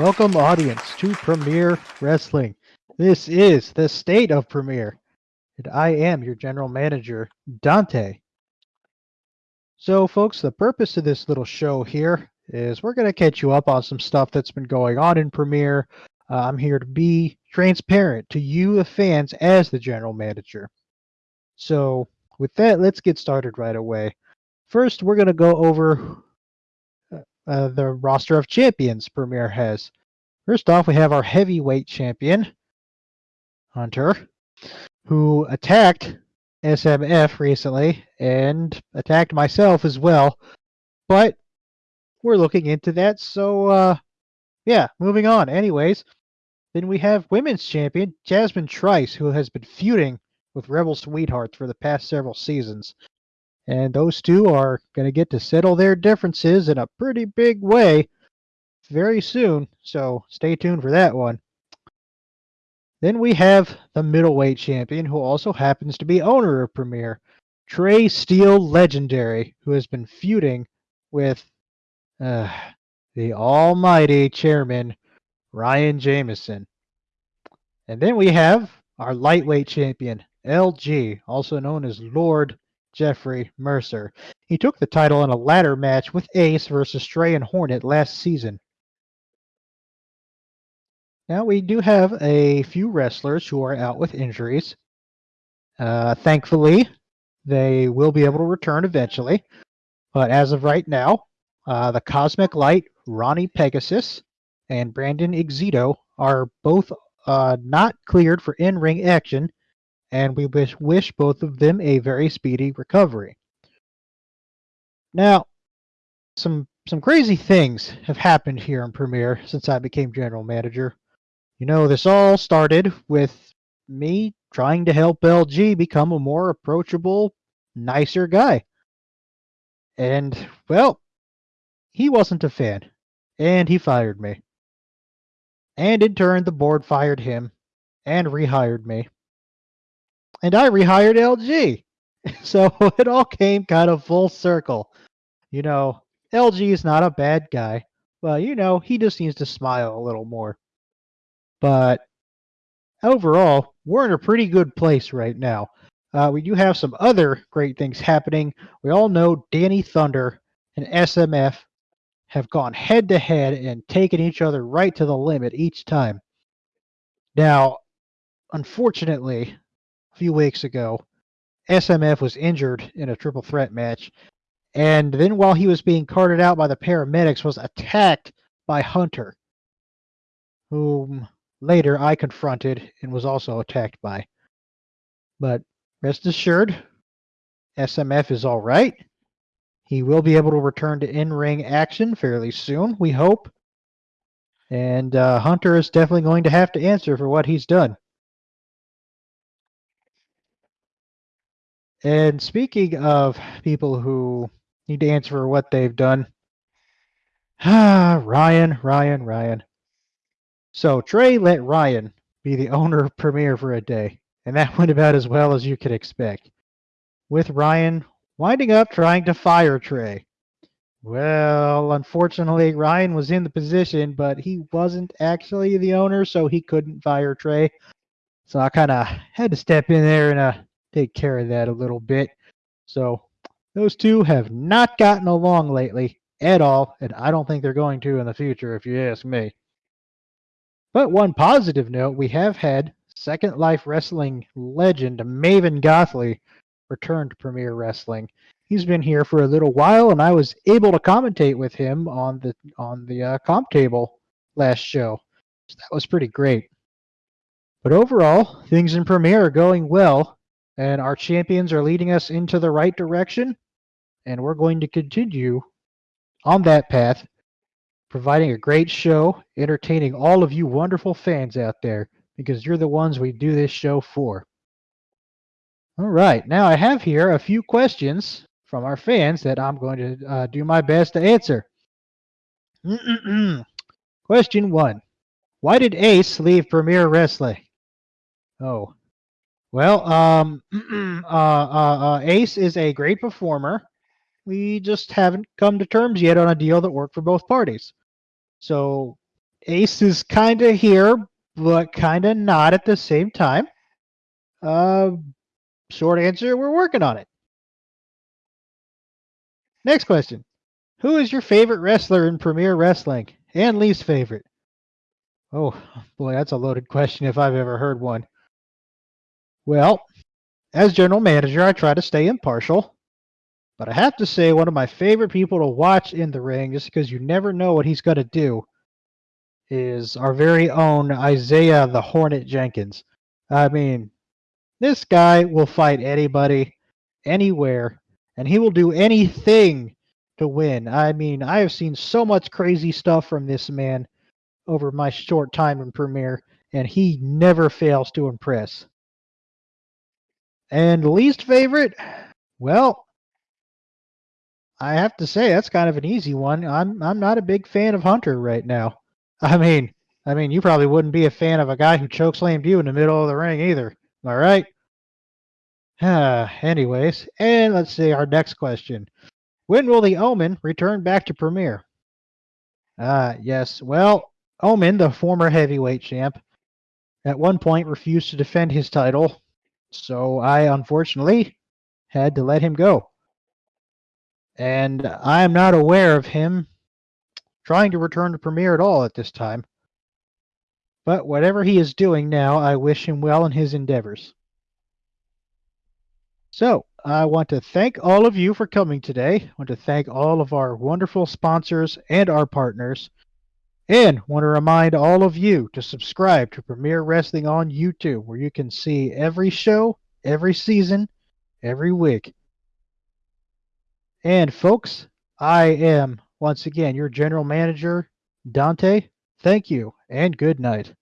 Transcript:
Welcome, audience, to Premier Wrestling. This is the state of Premier, and I am your general manager, Dante. So, folks, the purpose of this little show here is we're going to catch you up on some stuff that's been going on in Premier. Uh, I'm here to be transparent to you, the fans, as the general manager. So, with that, let's get started right away. First, we're going to go over uh, the roster of champions Premier has. First off, we have our heavyweight champion, Hunter, who attacked SMF recently and attacked myself as well. But we're looking into that. So, uh, yeah, moving on. Anyways, then we have women's champion Jasmine Trice, who has been feuding with Rebel Sweethearts for the past several seasons. And those two are going to get to settle their differences in a pretty big way very soon. So stay tuned for that one. Then we have the middleweight champion, who also happens to be owner of Premier, Trey Steele Legendary, who has been feuding with uh, the almighty chairman, Ryan Jameson. And then we have our lightweight champion, LG, also known as Lord Jeffrey Mercer. He took the title in a ladder match with Ace versus Stray and Hornet last season. Now, we do have a few wrestlers who are out with injuries. Uh, thankfully, they will be able to return eventually. But as of right now, uh, the Cosmic Light, Ronnie Pegasus, and Brandon Exito are both uh, not cleared for in ring action, and we wish, wish both of them a very speedy recovery. Now, some some crazy things have happened here in Premier since I became general manager. You know, this all started with me trying to help LG become a more approachable, nicer guy. And, well, he wasn't a fan, and he fired me. And in turn, the board fired him and rehired me. And I rehired LG. So it all came kind of full circle. You know, LG is not a bad guy, but, you know, he just needs to smile a little more. But overall, we're in a pretty good place right now. Uh, we do have some other great things happening. We all know Danny Thunder and SMF have gone head to head and taken each other right to the limit each time. Now, unfortunately, few weeks ago, SMF was injured in a triple threat match, and then while he was being carted out by the paramedics, was attacked by Hunter, whom later I confronted and was also attacked by. But rest assured, SMF is all right. He will be able to return to in ring action fairly soon, we hope. And uh, Hunter is definitely going to have to answer for what he's done. And speaking of people who need to answer for what they've done, ah, Ryan, Ryan, Ryan. So Trey let Ryan be the owner of Premier for a day, and that went about as well as you could expect. With Ryan winding up trying to fire Trey. Well, unfortunately, Ryan was in the position, but he wasn't actually the owner, so he couldn't fire Trey. So I kind of had to step in there and uh, take care of that a little bit. So those two have not gotten along lately at all, and I don't think they're going to in the future, if you ask me. But one positive note, we have had Second Life Wrestling legend Maven Gothley return to Premier Wrestling. He's been here for a little while, and I was able to commentate with him on the on the uh, comp table last show. So that was pretty great. But overall, things in Premier are going well, and our champions are leading us into the right direction, and we're going to continue on that path providing a great show, entertaining all of you wonderful fans out there because you're the ones we do this show for. All right, now I have here a few questions from our fans that I'm going to uh, do my best to answer. Question one Why did Ace leave Premier Wrestling? Oh, well, um, uh, uh, uh, Ace is a great performer. We just haven't come to terms yet on a deal that worked for both parties. So Ace is kind of here, but kind of not at the same time. Uh, short answer, we're working on it. Next question. Who is your favorite wrestler in Premier Wrestling and least favorite? Oh, boy, that's a loaded question if I've ever heard one. Well, as general manager, I try to stay impartial. But I have to say, one of my favorite people to watch in the ring, just because you never know what he's going to do, is our very own Isaiah the Hornet Jenkins. I mean, this guy will fight anybody, anywhere, and he will do anything to win. I mean, I have seen so much crazy stuff from this man over my short time in Premier, and he never fails to impress. And least favorite? Well, I have to say that's kind of an easy one. I'm I'm not a big fan of Hunter right now. I mean, I mean, you probably wouldn't be a fan of a guy who chokeslammed you in the middle of the ring either. I right? Anyways, and let's see our next question. When will the Omen return back to Premier? Ah, yes. Well, Omen, the former heavyweight champ, at one point refused to defend his title, so I unfortunately had to let him go. And I am not aware of him trying to return to Premier at all at this time. But whatever he is doing now, I wish him well in his endeavors. So, I want to thank all of you for coming today. I want to thank all of our wonderful sponsors and our partners. And want to remind all of you to subscribe to Premier Wrestling on YouTube, where you can see every show, every season, every week. And folks, I am once again your general manager, Dante. Thank you and good night.